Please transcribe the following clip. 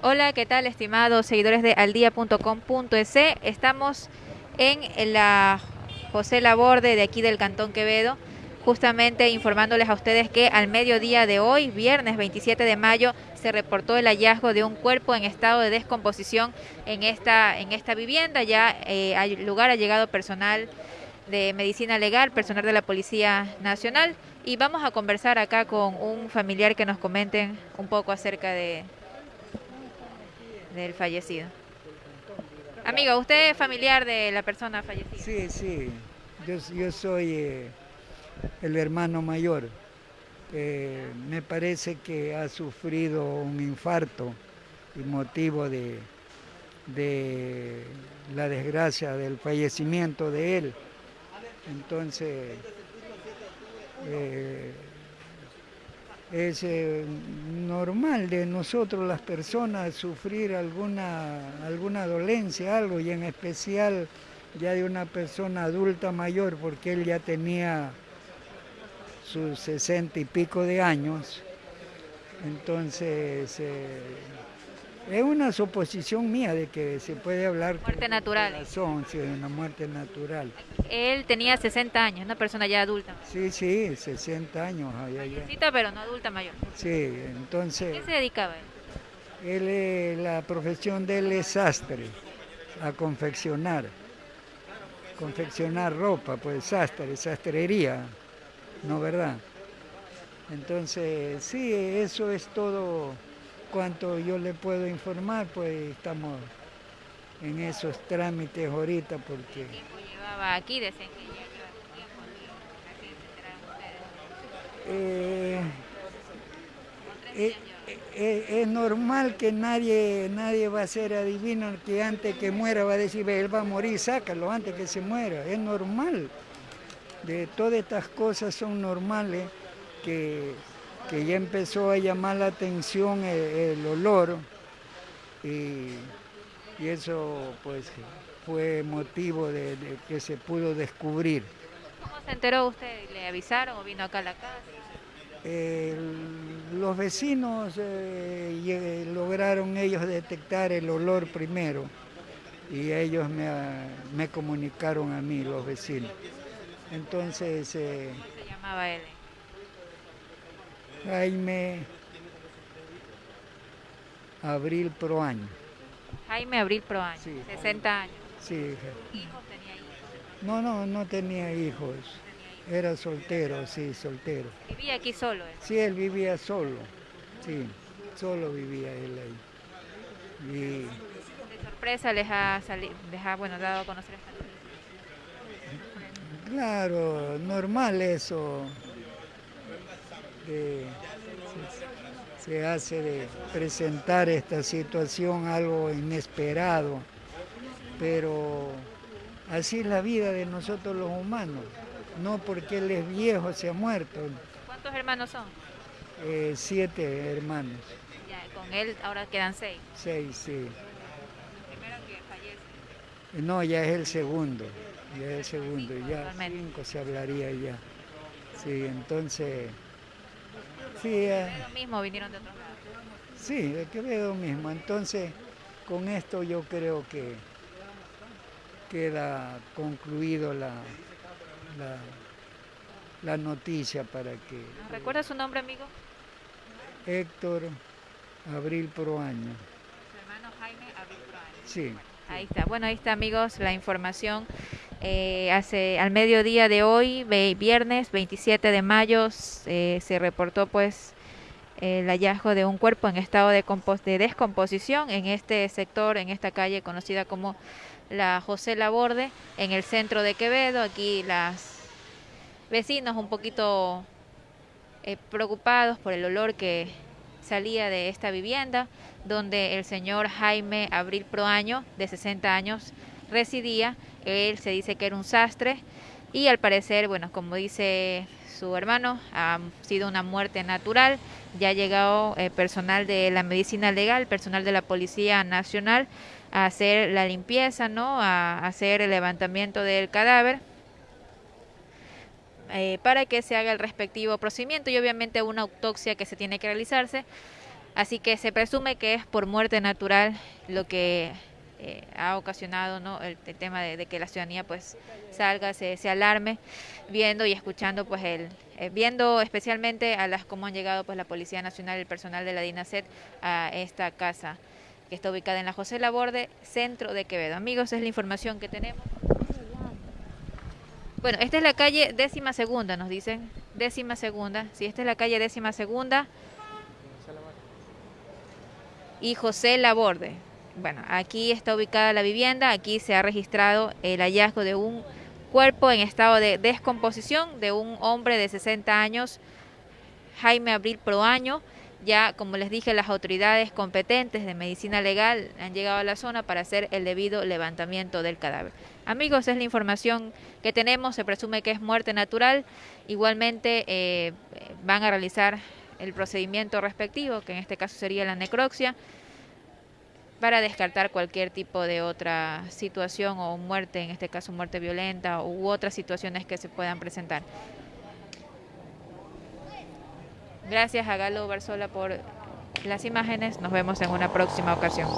Hola, ¿qué tal, estimados seguidores de aldia.com.es? Estamos en la José Laborde de aquí del Cantón Quevedo, justamente informándoles a ustedes que al mediodía de hoy, viernes 27 de mayo, se reportó el hallazgo de un cuerpo en estado de descomposición en esta, en esta vivienda. Ya eh, al lugar ha llegado personal de medicina legal, personal de la Policía Nacional y vamos a conversar acá con un familiar que nos comenten un poco acerca de, del fallecido. Amigo, ¿usted es familiar de la persona fallecida? Sí, sí. Yo, soy eh, el hermano mayor. Eh, me parece que ha sufrido un infarto y motivo de, de la desgracia del fallecimiento de él. Entonces, eh, es eh, normal de nosotros las personas sufrir alguna, alguna dolencia, algo, y en especial ya de una persona adulta mayor, porque él ya tenía sus sesenta y pico de años. Entonces, eh, es una suposición mía de que se puede hablar muerte natural. Razón, sí, una muerte natural. Él tenía 60 años, una persona ya adulta. Sí, sí, 60 años. Mayorcita, pero no adulta mayor. Sí, entonces... ¿A qué se dedicaba él? Él, la profesión de él es sastre, a confeccionar. Confeccionar ropa, pues sastre, sastrería, ¿no verdad? Entonces, sí, eso es todo cuanto yo le puedo informar, pues estamos en esos trámites ahorita porque... ¿Qué tiempo llevaba aquí desde que eh, eh, eh, es normal que nadie, nadie va a ser adivino que antes que muera va a decir, él va a morir, sácalo antes que se muera. Es normal. De todas estas cosas son normales que que ya empezó a llamar la atención el, olor y, eso pues fue motivo de, que se pudo descubrir. ¿Cómo se enteró usted? ¿Le avisaron o vino acá a la casa? los vecinos eh, lograron ellos detectar el olor primero y ellos me, comunicaron a mí, los vecinos. Entonces... Eh, ¿Cómo se llamaba él? Jaime Abril Proaño. Jaime Abril Proaño, 60 años. Sí. ¿Hijos tenía hijos? No, no, no tenía hijos. Era soltero, sí, soltero. ¿Vivía aquí solo? Él? Sí, él vivía solo. Sí, solo vivía él ahí. Y... ¿De sorpresa les ha, les ha bueno, dado a conocer esta Claro, normal eso se, hace de presentar esta situación algo inesperado, pero así es la vida de nosotros los humanos, no porque él es viejo se ha muerto. ¿Cuántos hermanos son? Eh, siete hermanos. Ya, con él ahora quedan seis. Seis, sí. ¿El primero que fallece? No, ya es el segundo, ya es el segundo, ya cinco se hablaría ya. Sí, entonces... Sí, eh, lo mismo, vinieron de otros lados. Sí, de Quevedo mismo. Entonces, con esto yo creo que queda concluido la, la, noticia para que... ¿Recuerda su nombre, amigo? Héctor Abril Proaño. Su hermano Jaime Abril Proaño. Sí. ahí está. Bueno, ahí está, amigos, la información. Eh, hace al mediodía de hoy, viernes 27 de mayo, se reportó pues el hallazgo de un cuerpo en estado de, de, descomposición en este sector, en esta calle conocida como la José Laborde, en el centro de Quevedo. Aquí las vecinos un poquito eh, preocupados por el olor que salía de esta vivienda, donde el señor Jaime Abril Proaño, de 60 años, residía. Él se dice que era un sastre y al parecer, bueno, como dice su hermano, ha sido una muerte natural. Ya ha llegado eh, personal de la medicina legal, personal de la Policía Nacional a hacer la limpieza, ¿no? A hacer el levantamiento del cadáver. Eh, para que se haga el respectivo procedimiento y obviamente una autopsia que se tiene que realizarse Así que se presume que es por muerte natural lo que eh, ha ocasionado ¿no? el, tema de, que la ciudadanía pues salga, se, se alarme, viendo y escuchando pues el, eh, viendo especialmente a las cómo han llegado pues la Policía Nacional el personal de la DINASET a esta casa que está ubicada en la José Laborde, centro de Quevedo. Amigos, es la información que tenemos. Bueno, esta es la calle décima segunda, nos dicen. Décima segunda. Sí, esta es la calle décima segunda. Y José Laborde. Bueno, aquí está ubicada la vivienda. Aquí se ha registrado el hallazgo de un cuerpo en estado de descomposición de un hombre de 60 años, Jaime Abril Proaño. Ya, como les dije, las autoridades competentes de medicina legal han llegado a la zona para hacer el debido levantamiento del cadáver. Amigos, es la información que tenemos. Se presume que es muerte natural. Igualmente eh, van a realizar el procedimiento respectivo, que en este caso sería la necropsia para descartar cualquier tipo de otra situación o muerte, en este caso muerte violenta u otras situaciones que se puedan presentar. Gracias a Galo Barzola por las imágenes. Nos vemos en una próxima ocasión.